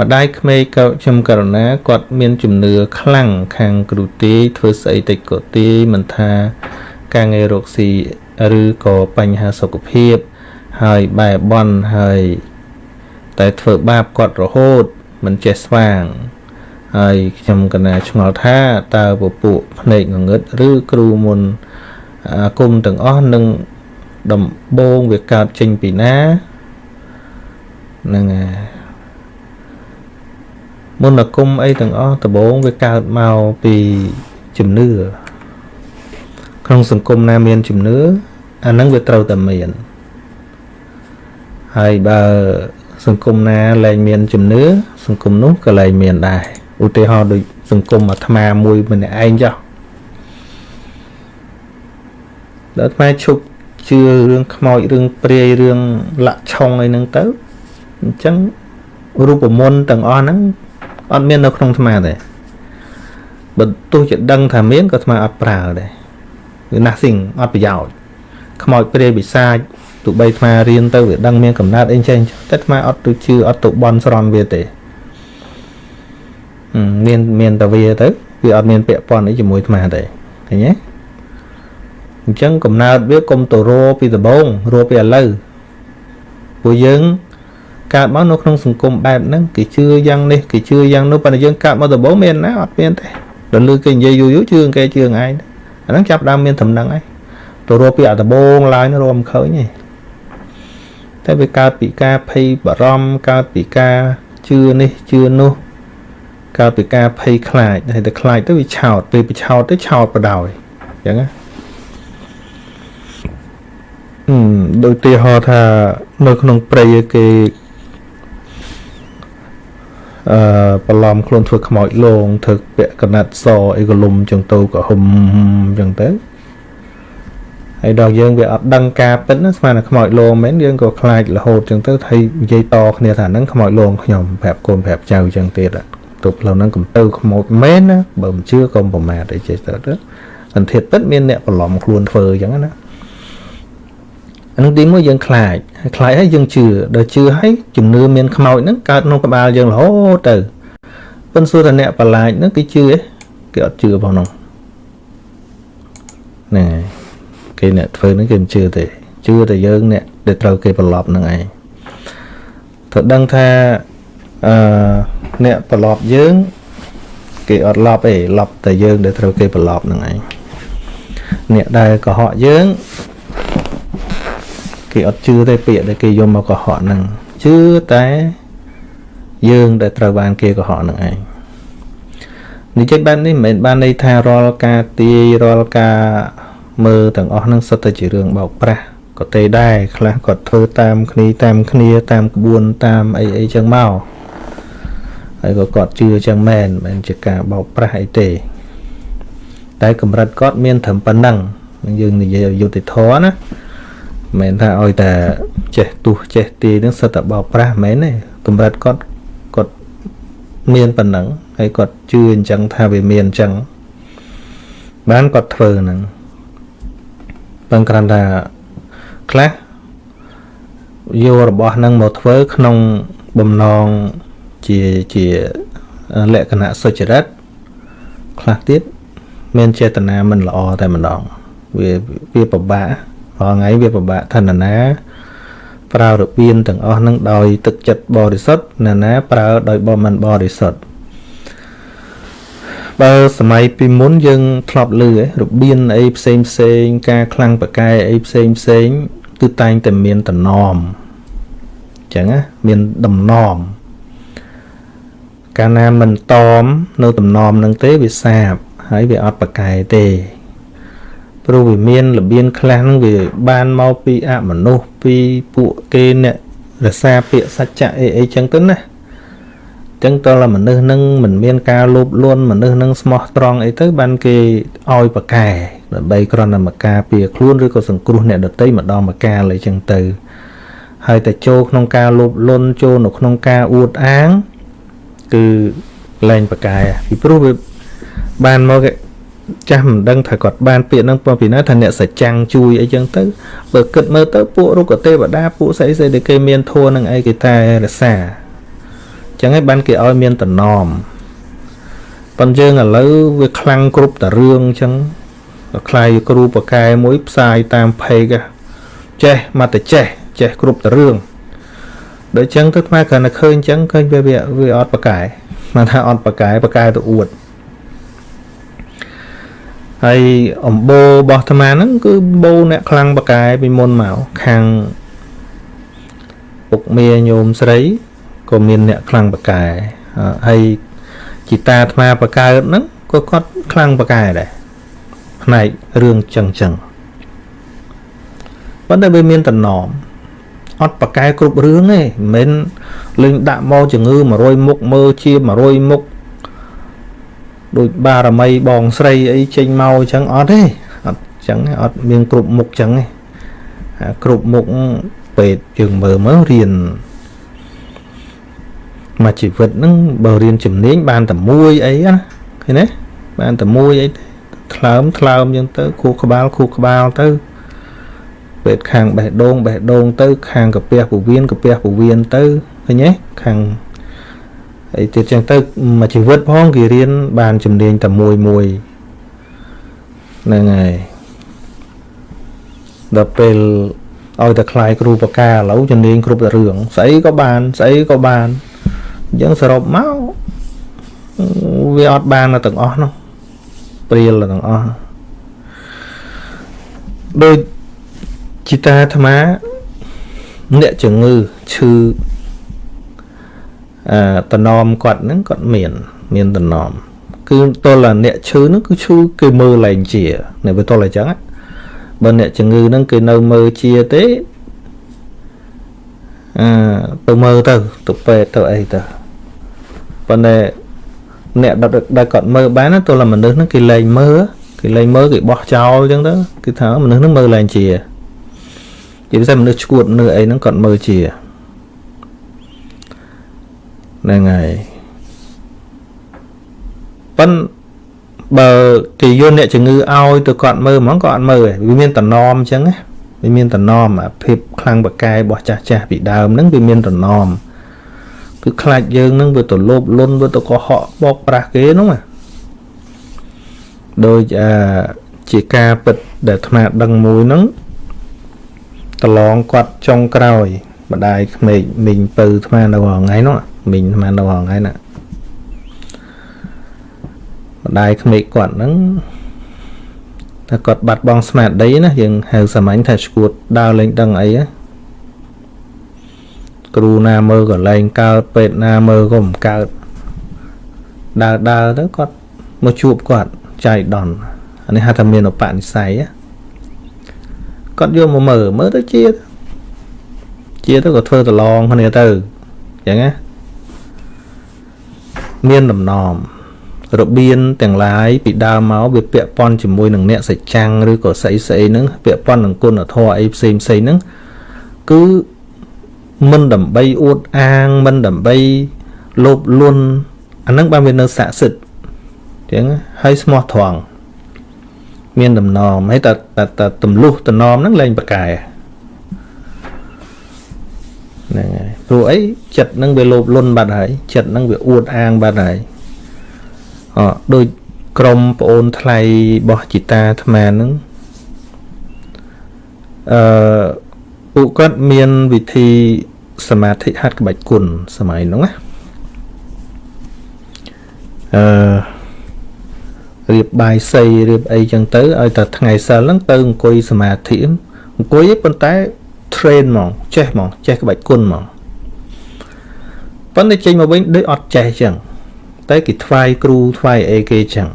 ម្ដាយក្មេកក៏ខ្ញុំករណាគាត់មានជំនឿខ្លាំងខាងគ្រូទាយធ្វើស្អីតិចក៏ទាយមិនថាការងាររកស៊ីឬក៏បញ្ហាសុខភាព ហើយបែបន់ហើយតែធ្វើបាបគាត់រហូតមិនចេះស្វាងហើយខ្ញុំកណាឆ្ងល់ថាតើពពួកភ្នែកងងឹតឬគ្រូមុនអាគមទាំងអស់នឹងដំបងវាកើតចេញពីណានឹង មុនអាគមអីទាំងអស់ដំបងវាកើតមកពីជំនឿក្នុងសង្គមណាមានជំនឿអានឹងវាត្រូវតែមានហើយបើសង្គមណាលែងមានជំនឿសង្គមនោះក៏លែងមានដែរឧទាហរណ៍ដូចសង្គមអាត្មាមួយម្នាក់ឯងចុះដល់អាត្មាឈប់ជឿរឿងខ្មោចរឿងព្រាយរឿងលាក់ឆុងអីហ្នឹងទៅអញ្ចឹងរូបមន្តទាំងអស់ហ្នឹង អត់មាននៅក្នុងអាត្មាទេបើទោះជាដឹងថាមានក៏អាត្មាអត់ប្រើដែរវា nothing អត់ប្រយោជន៍ខ្មោចព្រាយពិសាចទោះបីអាត្មារៀនទៅវាដឹងមានកំណត់អីចេះតែអាត្មាអត់ទៅជឿអត់ទៅបន់ស្រន់វាទេមានមានតែវាទៅវាអត់មានពាក់ព័ន្ធអីជាមួយអាត្មាទេឃើញទេអញ្ចឹងកំណើតវាកុំទៅរពីដំបងរពីឥឡូវពួកយើង កើតមកនៅក្នុងសង្គមបែបហ្នឹងគេជឿយ៉ាងនេះគេជឿយ៉ាងនោះប៉ុន្តែយើងកើតមកដំបងមានណាអត់មានទេដល់លឺគេនិយាយយូរយូរជឿគេជឿឯងអាហ្នឹងចាប់ដើមមានដំណឹងហើយទៅរពីអដំបងឡើយនោះរមឃើញទេតែវាកើតពីការភ័យបារម្ភកើតពីការជឿនេះជឿនោះកើតពីការភ័យខ្លាចហើយតែខ្លាចទៅវាឆោតពេលវាឆោតទៅឆោតបដ ாய் អញ្ចឹងណាអឺដូចទីហោថានៅក្នុងព្រៃគេ អឺបន្លំខ្លួនធ្វើខ្មោចលងធ្វើពាក់កណាត់សអីកលុំចឹងទៅក៏ហុំចឹងទៅហើយដល់យើងវាអត់ដឹងការពិតណាស្មានតែខ្មោចលងមែនយើងក៏ខ្លាចរហូតចឹងទៅហើយនិយាយតគ្នាថាហ្នឹងខ្មោចលងខ្ញុំប្រាប់កូនប្រាប់ចៅចឹងទៀតទៅផ្លូវហ្នឹងកំទៅខ្មោចមែនណាបើមិនជឿក៏ប្រមាថអីចេះទៅទៅសន្តិពិតមានអ្នកបន្លំខ្លួនធ្វើចឹងណា អានោះទីមួយយើងខ្លាចខ្លាចហើយយើងជឿដល់ជឿហើយជំនឿមានខ្មោចហ្នឹងកើតក្នុងក្បាលយើងរហូតទៅប៉ុន្តែសួរថាអ្នកប្រឡាចហ្នឹងគេជឿទេគេអត់ជឿផងនោះហ្នឹងហើយគេអ្នកធ្វើហ្នឹងគេមិនជឿទេជឿតែយើងអ្នកដែលត្រូវគេប្រឡប់ហ្នឹងឯងត្រូវដឹងថាអឺអ្នកប្រឡប់យើងគេអត់ឡប់ទេឡប់តែយើងដែលត្រូវគេប្រឡប់ហ្នឹងឯងអ្នកដែលកុហកយើង គេអត់ជឿទេពាក្យដែលគេយកមកកុហកហ្នឹងជឿតែយើងដែលត្រូវបានគេកុហកហ្នឹងឯងនិយាយបែបនេះមិនមែនបានន័យថារាល់ការទាយរាល់ការមើលទាំងអស់ហ្នឹងសុទ្ធតែជារឿងបោកប្រាស់ក៏ទេដែរខ្លះគាត់ធ្វើតាមគ្នាតាមគ្នាតាមក្បួនតាមអីអីចឹងមកហើយក៏គាត់ជឿចឹងមែនមិនមែនជាការបោកប្រាស់អីទេ តែកម្រិតគាត់មានត្រឹមប៉ុណ្ណឹងយើងនិយាយឲ្យយុត្តិធម៌ណា មិនថាឲ្យតែចេះទុះចេះទាយនឹងសិតតែបោកប្រាស់មែនទេកម្រិតគាត់គាត់មានប៉ុណ្ណឹងហើយគាត់ជឿអញ្ចឹងថាវាមានអញ្ចឹងបានគាត់ធ្វើហ្នឹងប៉ុន្តែគ្រាន់តែខ្លះយករបស់ហ្នឹងមកធ្វើក្នុងបំណងជាជាលក្ខណៈសុចរិតខ្លះទៀតមានចេតនាមិនល្អតែម្ដងវាវាពិបាក រាល់ថ្ងៃវាពិបាកថាណា ប្រើរបៀនទាំងអស់នឹងដោយទឹកចិត្តបរិសុទ្ធណាណាប្រើដោយបមិនបរិសុទ្ធបើសម័យពីមុនយើងធ្លាប់ឮរបៀនអីផ្សេងផ្សេង ការខ្លាំងប្រកែអីផ្សេងផ្សេងគឺតែងតែមានតំណមអញ្ចឹងណាមានតំណមកាលណាមិនតមនៅតំណមនឹងទេវាសាបហើយវាអត់ប្រកែទេ ព្រោះវាមានរបៀនខ្លះហ្នឹងវាបានមកពីអមនុស្សពីពួកគេអ្នករសាពាក្យសច្ចៈអីអីចឹងទៅណាចឹងតើមនុស្សនឹងមិនមានការលោភលន់មនុស្សនឹងស្មោះត្រង់អីទៅបានគេឲ្យប្រកែដើម្បីគ្រាន់តែមកការពារខ្លួនឬក៏សង្គ្រោះអ្នកដទៃម្ដងមកការអីចឹងទៅហើយតែចូលក្នុងការលោភលន់ចូលនៅក្នុងការអួតអាងគឺលែងប្រកែពីព្រោះវាបានមក ចាស់មិនដឹងថាគាត់បានពាក្យហ្នឹងពីណាថាអ្នកសច្ចាំងជួយអីចឹងទៅបើគិតមើលទៅពួករុក្ខទេវតាពួកស្អីស្អីដែលគេមានធัวនឹងអីគេតែរសាអ ចឹងហើយបានគេឲ្យមានតំណមប៉ុន្តែយើងឥឡូវវាខ្លាំងគ្រប់តរឿងអញ្ចឹងខ្លាយគ្រូបកែមួយផ្សាយតាមเพจចេះមកតែចេះចេះគ្រប់តរឿងដូចចឹងទៅខ្មែរគ្រាន់តែឃើញអញ្ចឹងឃើញវាវាអត់បកែមកថាអត់បកែបកែទៅអួត ហើយអំបោរបស់អាត្មាហ្នឹងគឺបោអ្នកខ្លាំងបកែពីមុនមកខាងពុកមាញោមស្រីក៏មានអ្នកខ្លាំងបកែហើយជីតាអាត្មាបកកើតហ្នឹងក៏គាត់ខ្លាំងបកែដែរផ្នែករឿងចឹងចឹងប៉ុន្តែវាមានតំណមអត់បកែគ្រប់រឿងទេមិនមែនលេងដាក់មកជំងឺ100មុខមើលជា100មុខ ដូចបារមីបងស្រីអីចេញមកអញ្ចឹងអត់ទេអត់អញ្ចឹងអត់មានគ្រប់មុខអញ្ចឹងទេគ្រប់មុខពេទ្យយើងមើលមើលរៀនមកជីវិតហ្នឹងបើរៀនជំនាញបានតែមួយអីណាឃើញទេបានតែមួយអីថ្លើមថ្លើមអញ្ចឹងទៅខួរក្បាលខួរក្បាលទៅពេទ្យខាងបេះដូងបេះដូងទៅ ខាងកាពះពោះវៀនកាពះពោះវៀនទៅឃើញទេខាង អីទៀតចឹងទៅមួយជីវិតផងគេរៀនបានជំនាញតែមួយមួយហ្នឹងហើយដល់ពេលឲ្យតែខ្លាយគ្រូបកាឥឡូវជំនាញគ្រប់តែរឿងស្អីក៏បានស្អីក៏បានអញ្ចឹងសរុបមកវាអត់បានទាំងអស់នោះព្រាលទាំងអស់ដូចជីតាអាត្មាអ្នកជំងឺឈឺអឺ តនមគាត់ហ្នឹងគាត់មានមានតនមគឺតលអ្នកឈឺហ្នឹងគឺឈឺគេមើលលែងជានៅវាតលអញ្ចឹងបើអ្នកជំងឺហ្នឹងគេនៅមើលជាទេអឺទៅមើលទៅទៅពេទ្យទៅអីទៅប៉ុន្តែអ្នកដែលគាត់មើលបានទោះតែមនុស្សហ្នឹងគេលែងមើលគេលែងមើលគេបោះចោលអញ្ចឹងទៅគេថាមនុស្សហ្នឹងមើលលែងជាជាពិសេសមនុស្សឈួតមនុស្សអីហ្នឹងគាត់មើលជា ហ្នឹងហើយប៉ុន្តែបើគេយកអ្នកជំងឺឲ្យទៅគាត់មើលហ្មងក៏អត់មើលទេវាមានតំណមអញ្ចឹងណាវាមានតំណមអាភាពខ្លាំងបកាយរបស់ចាស់ចាស់ពីដើមហ្នឹងវាមានតំណមគឺខ្លាចយើងហ្នឹងវាទៅលោបលុនវាទៅកុហកបោកប្រាស់គេហ្នឹងណាដោយអាជាការពិតដែលអាត្មាដឹងមួយហ្នឹងប្រឡងគាត់ចុងក្រោយម្ដាយក្មេកមីងពៅអាត្មានៅថ្ងៃនោះ មីងអាត្មានៅថ្ងៃណាម្ដាយក្មេកគាត់ហ្នឹងតែគាត់បាត់បង់ស្មារតីណាយើងហៅសាមញ្ញថាឈួតដើរលេងដឹងអីណាគ្រូណាមើលក៏លែងកើតពេទ្យណាមើលក៏មិនកើតដើរដើរទៅគាត់មកជួបគាត់ចៃដន្យអានេះហៅថាមានឧបនិស្ស័យគាត់យកមកមើលមើលទៅជាជាទៅក៏ធ្វើតឡងគ្នាទៅអញ្ចឹងណា មានដំណំរបៀនទាំងឡាយពីដើមមកវាពាក់ព័ន្ធជាមួយនឹងអ្នកសច្ចាំងឬក៏ស្អីស្អីហ្នឹងពាក់ព័ន្ធនឹងគុណធម៌អីផ្សេងផ្សេងហ្នឹងគឺមិនដើម្បីអួតអាងមិនដើម្បីលោភលន់អាហ្នឹងបានវានៅស័ក្តិសិទ្ធអញ្ចឹងហើយស្មោះត្រង់មានដំណំហើយតែតែទម្លុះតំណមហ្នឹងលែងប្រកែ ហ្នឹងហើយព្រោះអីចិត្តហ្នឹងវាលោភលន់បាត់ហើយចិត្តហ្នឹងវាអួតអាងបាត់ហើយអដូចក្រុមប្អូនថ្លៃរបស់ជីតាអាត្មាហ្នឹងអឺពួកគាត់មានវិធីសមាធិហាត់ក្បាច់គុណសម័យហ្នឹងណាអឺរៀបបាយសីរៀបអីចឹងទៅឲ្យតែថ្ងៃសិលហ្នឹងទៅអង្គុយសមាធិអង្គុយប៉ុន្តែ train ហ្មងចេះហ្មងចេះក្បាច់គុណហ្មងប៉ុន្តែចេញមកវិញដូចអត់ចេះចឹងតែគេថ្វាយគ្រូថ្វាយអីគេចឹង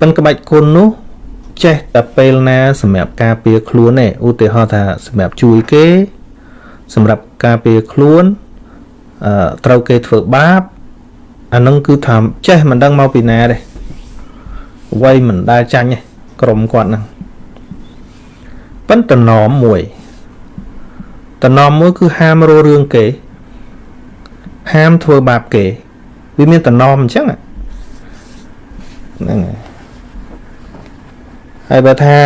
ប៉ុន្តែក្បាច់គុណនោះចេះតែពេលណាសម្រាប់ការពារខ្លួនទេឧទាហរណ៍ថាសម្រាប់ជួយគេ សម្រាប់ការពារខ្លួនអឺត្រូវគេធ្វើបាបអានឹងគឺថាចេះមិនដឹងមកពីណាទេវ័យមិនដែលចាញ់ទេក្រុមគាត់ហ្នឹង ប៉ុន្តែណមមួយតំណមមួយគឺហាមរោរឿងគេ ហាមធ្វើបាបគេ វាមានតំណមអញ្ចឹងហ្នឹងហើយហើយបើថា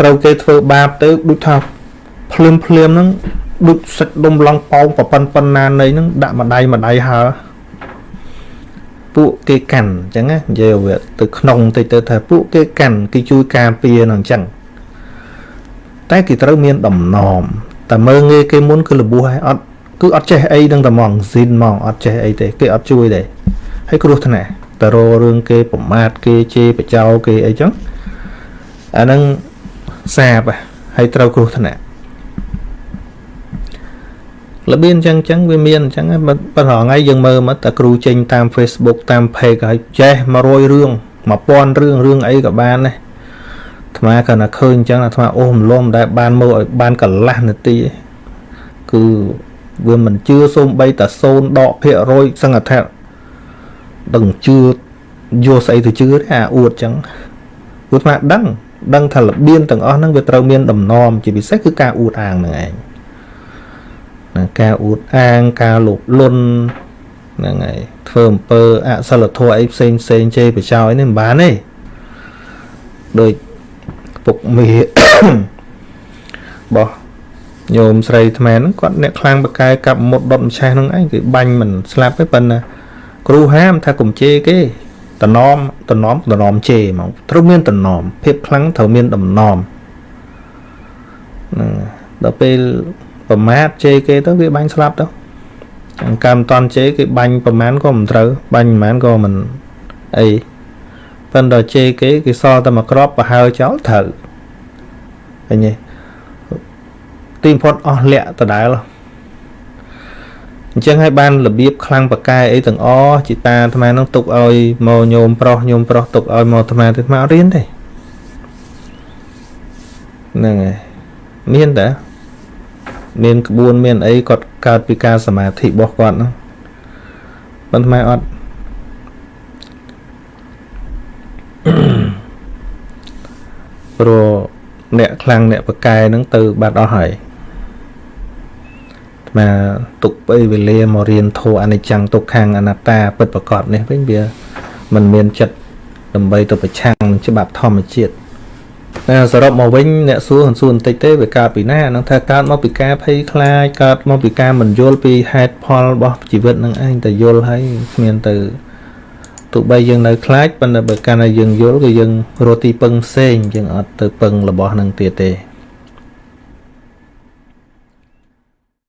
ត្រូវគេធ្វើបាបទៅដូចថាភ្លាមភ្លាមហ្នឹងដូចសាច់ដុំឡងប៉ោងប្រប៉ុនប៉ុណ្ណានៃហ្នឹងដាក់ម្ដាយម្ដាយហើពួកគេកាន់អញ្ចឹងណានិយាយវាទៅក្នុងតិចទៅថាពួកគេកាន់គេជួយការពារនឹងអញ្ចឹង តែគេត្រូវមានដំណំតែមើងងាយគេមុនគឺលបួសហើយអត់គឺអត់ចេះអីនឹងតែហ្មងស៊ីនហ្មងអត់ចេះអីទេគេអត់ជួយទេហើយគ្រោះថ្នាក់តររឿងគេប្រមាថគេជេរបចោគេអីចឹងអាហ្នឹងសាបហើយត្រូវគ្រោះថ្នាក់របៀនអញ្ចឹងអញ្ចឹងវាមានអញ្ចឹងប៉ុន្តែថ្ងៃយើងមើលមកតែគ្រូចេញតាម Facebook តាម page ហើយចេះ100រឿង1000រឿងរឿងអីក៏បានដែរ អាត្មាគាត់ថាឃើញអញ្ចឹងអាត្មាអូសម្លំដែលបានមើលឲ្យបានកន្លះនាទីគឺវាមិនជឿសូម្បីតែ0ដកភាគរយសង្កថាដឹងជឿយកស្អីទៅជឿទេអាអួតអញ្ចឹងព្រោះអាត្មាដឹងដឹងថារបៀនទាំងអស់ហ្នឹងវាត្រូវមានដំណំជាពិសេសគឺការអួតអាងហ្នឹងឯងណាការអួតអាងការលោភលន់ហ្នឹងហើយធ្វើអំពើអសិលធម៌អីផ្សេងផ្សេងជេរបចោយនេះមិនបានទេដូច ពុកមីបោះញោមស្រីថ្មហ្នឹងគាត់អ្នកខ្លាំងបកែកាប់មុតដុតម្ឆេះហ្នឹងឯងគឺបាញ់មិនស្លាប់ទេប៉ុន្តែគ្រូហាមថាកុំជេរគេតំណមតំណមតំណមជេរហ្មងត្រូវមានតំណមភាពខ្លាំងត្រូវមានតំណមហ្នឹងដល់ពេលប្រមាថជេរគេទៅវាបាញ់ស្លាប់ទៅអង្កម្មតន់ជេរគេបាញ់ប្រមាណក៏មិនត្រូវបាញ់ប្រមាណក៏មិនអី ប៉ុន្តែជេរគេគេសល់តែមួយក្របប្រហើចោលត្រូវឃើញទេទីបំផុតអស់លាក់ដដែលអញ្ចឹងហើយបានរបៀបខ្លាំងបកែអីទាំងអជាតាអាត្មានឹងទុកឲ្យមកញោមប្រុសញោមប្រុសទុកឲ្យមកអាត្មាទៅអាត្មាអត់រៀនទេហ្នឹងហើយមានតាមានក្បួនមានអីគាត់កើតពីការសមាធិរបស់គាត់ហ្នឹងប៉ុន្តែអត់ ព្រោះអ្នកខ្លាំងអ្នកបកែហ្នឹងទៅបាត់អស់ហើយមកទុកពេលវេលាមករៀនធូរអនិច្ចំទុក្ខំអនត្តាពិតប្រកបនេះវិញវាមិនមានចិត្តដើម្បីទៅប្រឆាំងនឹងច្បាប់ធម្មជាតិតែសរុបមកវិញអ្នកសួរសួរបន្តិចទេវាកើតពីណានឹងថាកើតមកពីការភ័យខ្លាចកើតមកពីការមិនយល់ពីហេតុផលរបស់ជីវិតនឹងឯងតែយល់ហើយគ្មានទៅ ទោះបីយើងនៅខ្លាចប៉ុន្តែបើកាលណាយើងយល់គឺយើងរកទីពឹងផ្សេងយើងអត់ទៅពឹងរបស់នឹងទៀតទេ